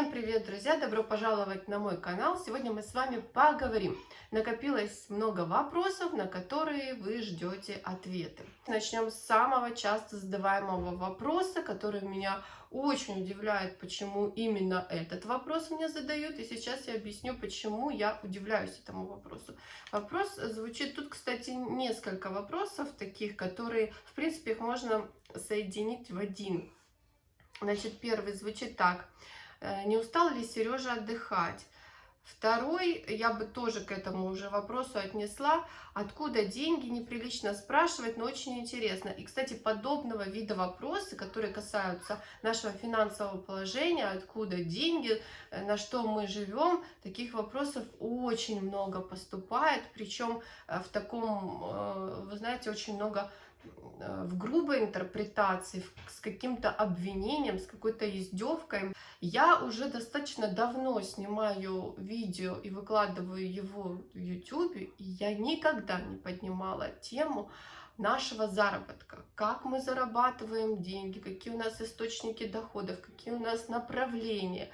Всем привет, друзья! Добро пожаловать на мой канал! Сегодня мы с вами поговорим. Накопилось много вопросов, на которые вы ждете ответы. Начнем с самого часто задаваемого вопроса, который меня очень удивляет, почему именно этот вопрос мне задают. И сейчас я объясню, почему я удивляюсь этому вопросу. Вопрос звучит... Тут, кстати, несколько вопросов таких, которые, в принципе, их можно соединить в один. Значит, первый звучит так. Э, не устал ли Сережа отдыхать? Второй, я бы тоже к этому уже вопросу отнесла, откуда деньги, неприлично спрашивать, но очень интересно. И, кстати, подобного вида вопросы, которые касаются нашего финансового положения, откуда деньги, э, на что мы живем, таких вопросов очень много поступает, причем э, в таком, вы знаете, очень много в грубой интерпретации, с каким-то обвинением, с какой-то издевкой. Я уже достаточно давно снимаю видео и выкладываю его в YouTube, и я никогда не поднимала тему нашего заработка, как мы зарабатываем деньги, какие у нас источники доходов, какие у нас направления.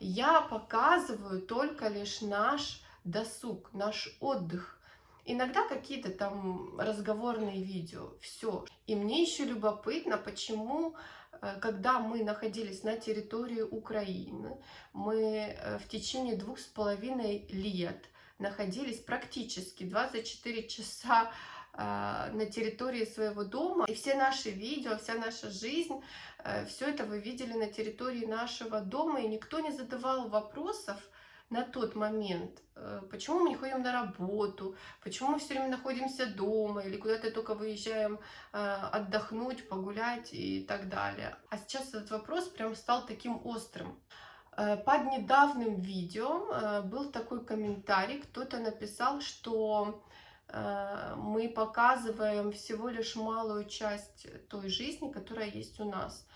Я показываю только лишь наш досуг, наш отдых, Иногда какие-то там разговорные видео, все. И мне еще любопытно, почему, э, когда мы находились на территории Украины, мы э, в течение двух с половиной лет находились практически 24 часа э, на территории своего дома. И все наши видео, вся наша жизнь, все это вы видели на территории нашего дома, и никто не задавал вопросов, на тот момент, э, почему мы не ходим на работу, почему мы все время находимся дома или куда-то только выезжаем э, отдохнуть, погулять и так далее. А сейчас этот вопрос прям стал таким острым. Э, под недавним видео был такой комментарий, кто-то написал, что мы показываем всего лишь малую часть той жизни, которая есть у нас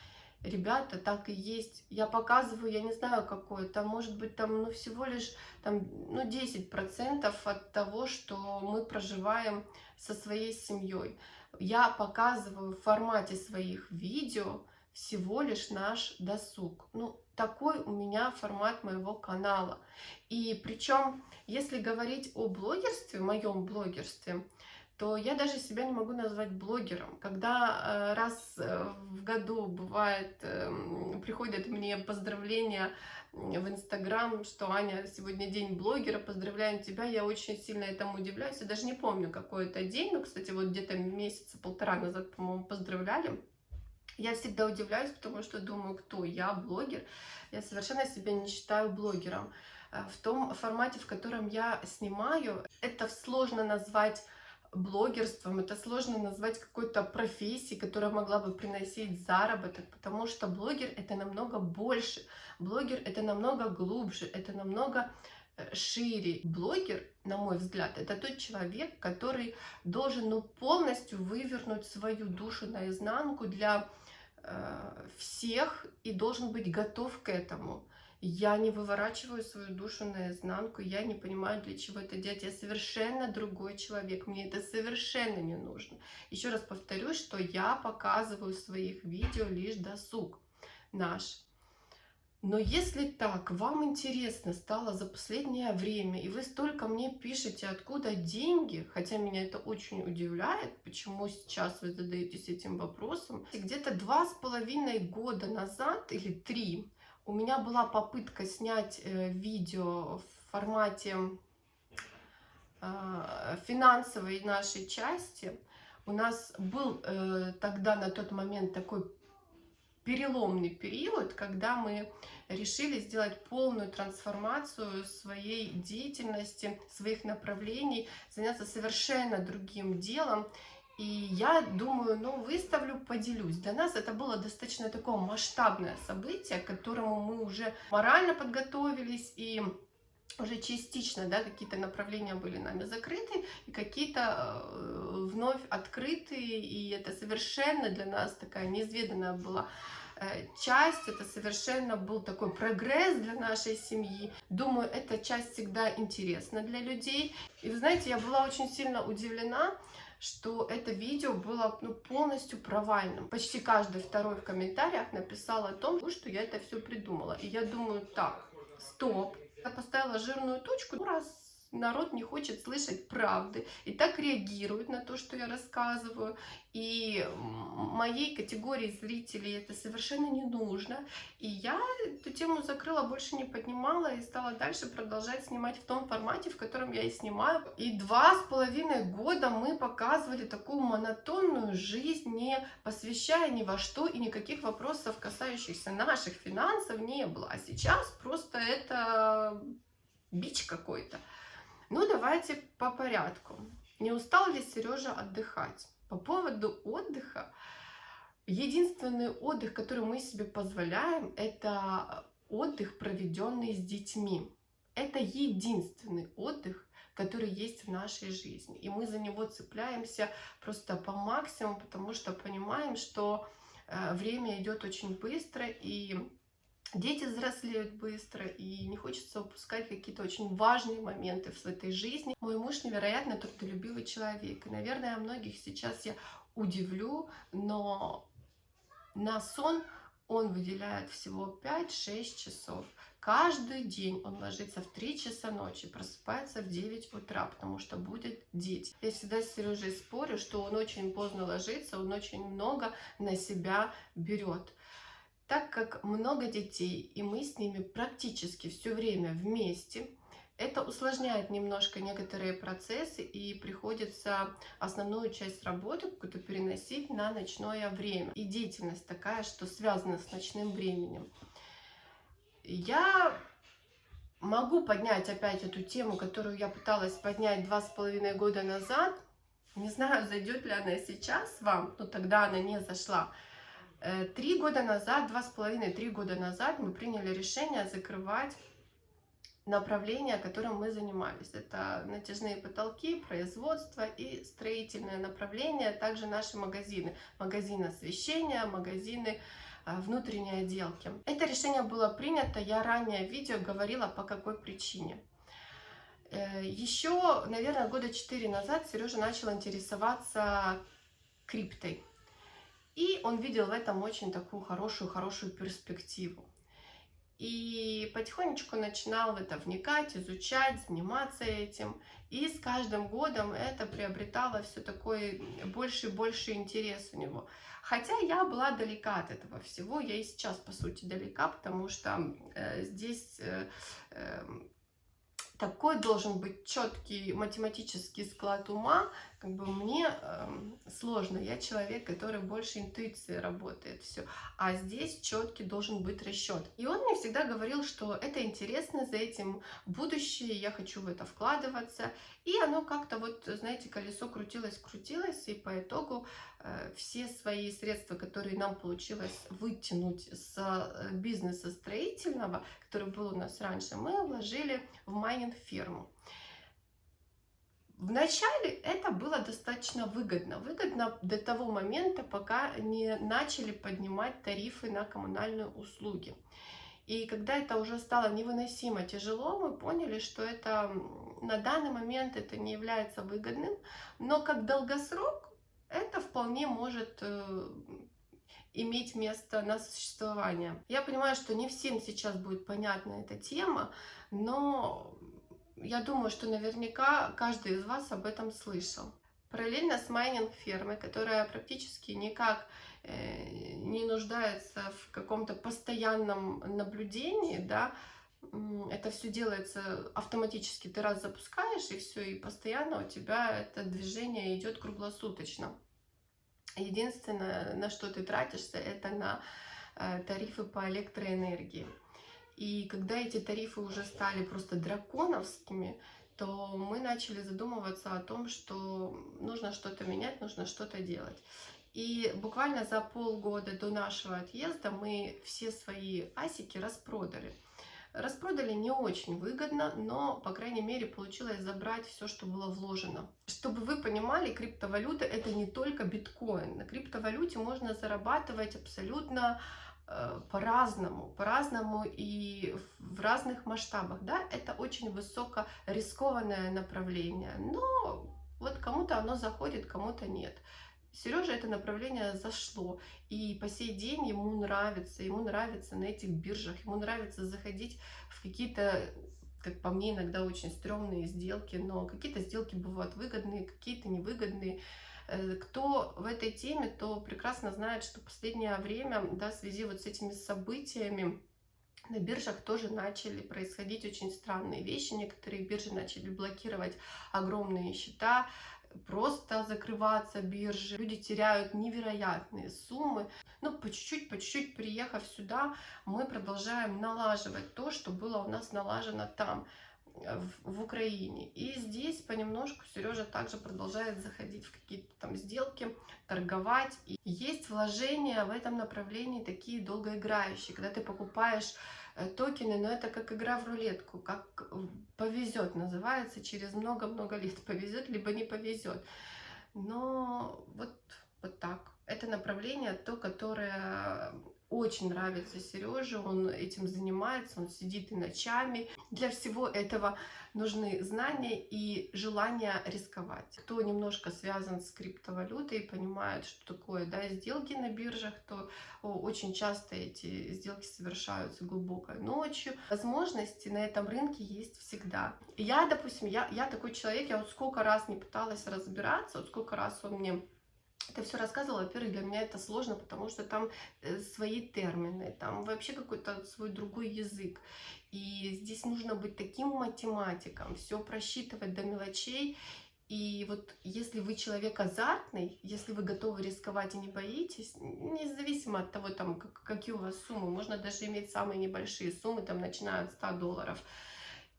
ребята, так и есть. Я показываю, я не знаю какое, там может быть там ну, всего лишь там, ну, 10% от того, что мы проживаем со своей семьей. Я показываю в формате своих видео всего лишь наш досуг. Ну, такой у меня формат моего канала. И причем, если говорить о блогерстве, моем блогерстве, то я даже себя не могу назвать блогером. Когда э, раз э, в году бывает, эм, приходят мне поздравления в Инстаграм, что Аня, сегодня день блогера, поздравляем тебя, я очень сильно этому удивляюсь. Я даже не помню, какой это день, но, кстати, вот где-то месяца полтора назад, по-моему, поздравляли. Я всегда удивляюсь, потому что думаю, кто я, блогер. Я совершенно себя не считаю блогером. Э, в том формате, в котором я снимаю, это сложно назвать блогерством, это сложно назвать какой-то профессией, которая могла бы приносить заработок, потому что блогер это намного больше, блогер это намного глубже, это намного э, шире. Блогер, на мой взгляд, это тот человек, который должен ну, полностью вывернуть свою душу наизнанку для э, всех и должен быть готов к этому. Я не выворачиваю свою душу наизнанку, я не понимаю, для чего это делать. Я совершенно другой человек, мне это совершенно не нужно. Еще раз повторюсь, что я показываю в своих видео лишь досуг наш. Но если так, вам интересно стало за последнее время, и вы столько мне пишете, откуда деньги, хотя меня это очень удивляет, почему сейчас вы задаетесь этим вопросом. Где-то два с половиной года назад или три у меня была попытка снять э, видео в формате э, финансовой нашей части. У нас был э, тогда на тот момент такой переломный период, когда мы решили сделать полную трансформацию своей деятельности, своих направлений, заняться совершенно другим делом. И я думаю, ну, выставлю, поделюсь. Для нас это было достаточно такое масштабное событие, к которому мы уже морально подготовились, и уже частично, да, какие-то направления были нами закрыты, и какие-то э, вновь открытые, и это совершенно для нас такая неизведанная была э, часть, это совершенно был такой прогресс для нашей семьи. Думаю, эта часть всегда интересна для людей. И вы знаете, я была очень сильно удивлена, что это видео было ну, полностью провальным. Почти каждый второй в комментариях написал о том, что я это все придумала. И я думаю, так, стоп. Я поставила жирную точку, ну, раз народ не хочет слышать правды и так реагирует на то, что я рассказываю. И моей категории зрителей это совершенно не нужно. И я эту тему закрыла, больше не поднимала и стала дальше продолжать снимать в том формате, в котором я и снимаю. И два с половиной года мы показывали такую монотонную жизнь, не посвящая ни во что и никаких вопросов, касающихся наших финансов, не было. А сейчас просто это бич какой-то. Ну, давайте по порядку. Не устал ли Сережа отдыхать? По поводу отдыха, единственный отдых, который мы себе позволяем, это отдых, проведенный с детьми. Это единственный отдых, который есть в нашей жизни. И мы за него цепляемся просто по максимуму, потому что понимаем, что э, время идет очень быстро, и дети взрослеют быстро, и не хочется упускать какие-то очень важные моменты в этой жизни. Мой муж невероятно трудолюбивый человек, и, наверное, многих сейчас я удивлю, но на сон он выделяет всего 5-6 часов. Каждый день он ложится в 3 часа ночи, просыпается в 9 утра, потому что будет дети. Я всегда с Сережей спорю, что он очень поздно ложится, он очень много на себя берет. Так как много детей, и мы с ними практически все время вместе, это усложняет немножко некоторые процессы, и приходится основную часть работы какую-то переносить на ночное время. И деятельность такая, что связана с ночным временем. Я могу поднять опять эту тему, которую я пыталась поднять два с половиной года назад. Не знаю, зайдет ли она сейчас вам, но тогда она не зашла. Э, три года назад, два с половиной, три года назад мы приняли решение закрывать направление, которым мы занимались. Это натяжные потолки, производство и строительное направление, а также наши магазины. Магазин освещения, магазины э, внутренней отделки. Это решение было принято, я ранее в видео говорила по какой причине. Э, Еще, наверное, года четыре назад Сережа начал интересоваться криптой. И он видел в этом очень такую хорошую-хорошую перспективу. И потихонечку начинал в это вникать, изучать, заниматься этим. И с каждым годом это приобретало все такой больше и больше интерес у него. Хотя я была далека от этого всего, я и сейчас, по сути, далека, потому что э, здесь э, э, такой должен быть четкий математический склад ума, как бы мне э, сложно. Я человек, который больше интуиции работает все. А здесь четкий должен быть расчет. И он мне всегда говорил, что это интересно, за этим будущее, я хочу в это вкладываться. И оно как-то вот, знаете, колесо крутилось, крутилось, и по итогу э, все свои средства, которые нам получилось вытянуть с э, бизнеса строительного, который был у нас раньше, мы вложили в майнинг-ферму. Вначале это было достаточно выгодно. Выгодно до того момента, пока не начали поднимать тарифы на коммунальные услуги. И когда это уже стало невыносимо тяжело, мы поняли, что это на данный момент это не является выгодным, но как долгосрок это вполне может э, иметь место на существование. Я понимаю, что не всем сейчас будет понятна эта тема, но я думаю, что наверняка каждый из вас об этом слышал. Параллельно с майнинг-фермой, которая практически никак э, не нуждается в каком-то постоянном наблюдении, да, это все делается автоматически, ты раз запускаешь, и все, и постоянно у тебя это движение идет круглосуточно. Единственное, на что ты тратишься, это на э, тарифы по электроэнергии. И когда эти тарифы уже стали просто драконовскими, то мы начали задумываться о том, что нужно что-то менять, нужно что-то делать. И буквально за полгода до нашего отъезда мы все свои асики распродали. Распродали не очень выгодно, но, по крайней мере, получилось забрать все, что было вложено. Чтобы вы понимали, криптовалюта это не только биткоин. На криптовалюте можно зарабатывать абсолютно по-разному, по-разному и в разных масштабах. Да? Это очень высоко рискованное направление, но Вот кому-то оно заходит, кому-то нет. Сереже это направление зашло, и по сей день ему нравится, ему нравится на этих биржах, ему нравится заходить в какие-то, как по мне, иногда очень стрёмные сделки, но какие-то сделки бывают выгодные, какие-то невыгодные. Э, кто в этой теме, то прекрасно знает, что последнее время, да, в связи вот с этими событиями, на биржах тоже начали происходить очень странные вещи. Некоторые биржи начали блокировать огромные счета, просто закрываться биржи. Люди теряют невероятные суммы. Но по чуть-чуть, по чуть-чуть приехав сюда, мы продолжаем налаживать то, что было у нас налажено там в, в Украине. И здесь понемножку Сережа также продолжает заходить в какие-то там сделки, торговать. И есть вложения в этом направлении такие долгоиграющие, когда ты покупаешь э, токены, но это как игра в рулетку, как повезет называется, через много-много лет повезет, либо не повезет. Но вот, вот так. Это направление, то, которое очень нравится Сереже, он этим занимается, он сидит и ночами. Для всего этого нужны знания и желание рисковать. Кто немножко связан с криптовалютой, понимает, что такое да, сделки на биржах, то очень часто эти сделки совершаются глубокой ночью. Возможности на этом рынке есть всегда. Я, допустим, я, я такой человек, я вот сколько раз не пыталась разбираться, вот сколько раз он мне это все рассказывала, во-первых, для меня это сложно, потому что там э, свои термины, там вообще какой-то свой другой язык. И здесь нужно быть таким математиком, все просчитывать до мелочей. И вот если вы человек азартный, если вы готовы рисковать и не боитесь, независимо от того, там, какие у вас суммы, можно даже иметь самые небольшие суммы, там, начиная от 100 долларов,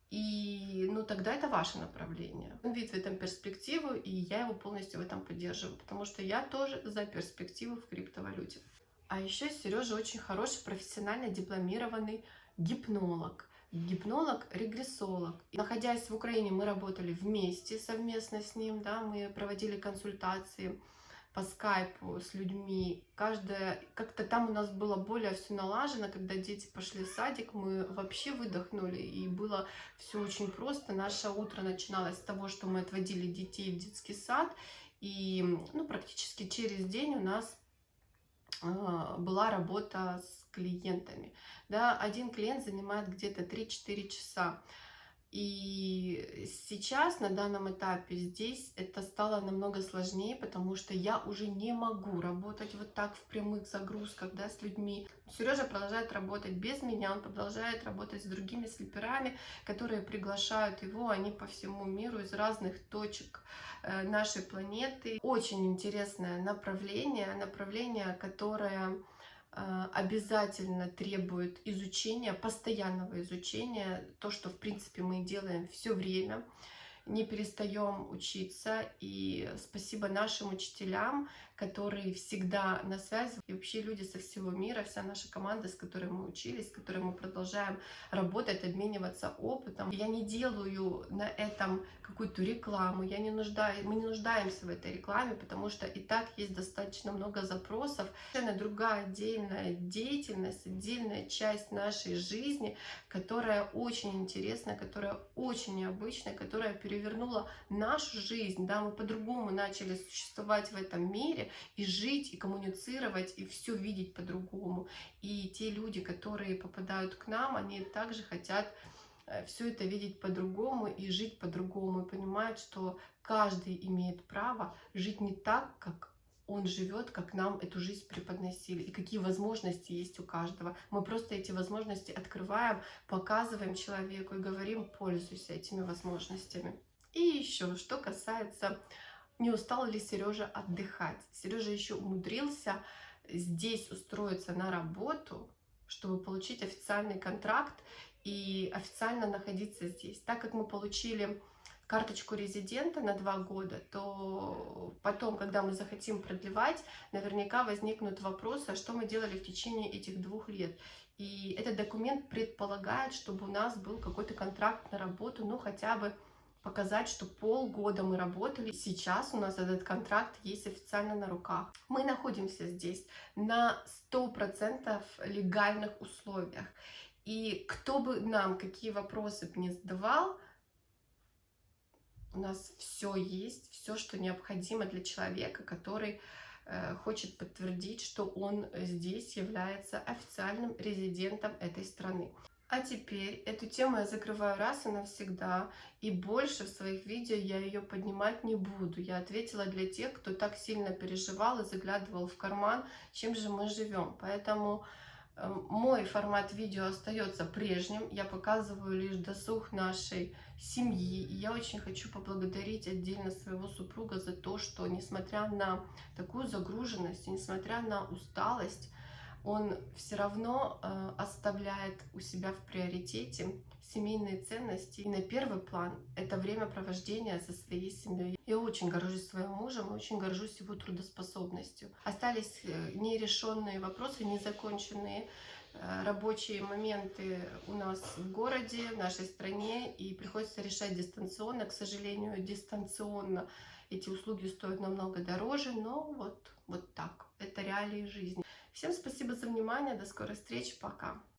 и ну тогда это ваше направление. Он видит в этом перспективу, и я его полностью в этом поддерживаю, потому что я тоже за перспективу в криптовалюте. А еще Сережа очень хороший профессионально дипломированный гипнолог. Гипнолог, регрессолог. Находясь в Украине, мы работали вместе совместно с ним, да, мы проводили консультации по скайпу с людьми. Каждая, как-то там у нас было более все налажено, когда дети пошли в садик, мы вообще выдохнули, и было все очень просто. Наше утро начиналось с того, что мы отводили детей в детский сад, и ну, практически через день у нас э, была работа с клиентами. Да, один клиент занимает где-то 3-4 часа. И сейчас, на данном этапе, здесь это стало намного сложнее, потому что я уже не могу работать вот так в прямых загрузках, да, с людьми. Сережа продолжает работать без меня, он продолжает работать с другими слеперами, которые приглашают его, они по всему миру из разных точек э, нашей планеты. Очень интересное направление, направление, которое обязательно требует изучения, постоянного изучения, то, что, в принципе, мы делаем все время, не перестаем учиться, и спасибо нашим учителям, которые всегда на связи, и вообще люди со всего мира, вся наша команда, с которой мы учились, с которой мы продолжаем работать, обмениваться опытом. Я не делаю на этом какую-то рекламу, я не нуждаюсь, мы не нуждаемся в этой рекламе, потому что и так есть достаточно много запросов. Совершенно другая отдельная деятельность, отдельная часть нашей жизни, которая очень интересная, которая очень необычная, которая перевернула нашу жизнь, да, мы по-другому начали существовать в этом мире, и жить, и коммуницировать, и все видеть по-другому. И те люди, которые попадают к нам, они также хотят э, все это видеть по-другому и жить по-другому, и понимают, что каждый имеет право жить не так, как он живет, как нам эту жизнь преподносили, и какие возможности есть у каждого. Мы просто эти возможности открываем, показываем человеку и говорим, пользуйся этими возможностями. И еще, что касается не устал ли Сережа отдыхать. Сережа еще умудрился здесь устроиться на работу, чтобы получить официальный контракт и официально находиться здесь. Так как мы получили карточку резидента на два года, то потом, когда мы захотим продлевать, наверняка возникнут вопросы, а что мы делали в течение этих двух лет. И этот документ предполагает, чтобы у нас был какой-то контракт на работу, ну хотя бы показать, что полгода мы работали. Сейчас у нас этот контракт есть официально на руках. Мы находимся здесь на 100% легальных условиях. И кто бы нам какие вопросы бы не задавал, у нас все есть, все, что необходимо для человека, который э, хочет подтвердить, что он здесь является официальным резидентом этой страны. А теперь эту тему я закрываю раз и навсегда, и больше в своих видео я ее поднимать не буду. Я ответила для тех, кто так сильно переживал и заглядывал в карман, чем же мы живем. Поэтому э, мой формат видео остается прежним. Я показываю лишь досуг нашей семьи. И я очень хочу поблагодарить отдельно своего супруга за то, что несмотря на такую загруженность, несмотря на усталость, он все равно э, оставляет у себя в приоритете семейные ценности. И на первый план это времяпровождение со своей семьей. Я очень горжусь своим мужем, очень горжусь его трудоспособностью. Остались э, нерешенные вопросы, незаконченные э, рабочие моменты у нас в городе, в нашей стране, и приходится решать дистанционно. К сожалению, дистанционно эти услуги стоят намного дороже, но вот, вот так. Это реалии жизни. Всем спасибо за внимание, до скорой встречи, пока.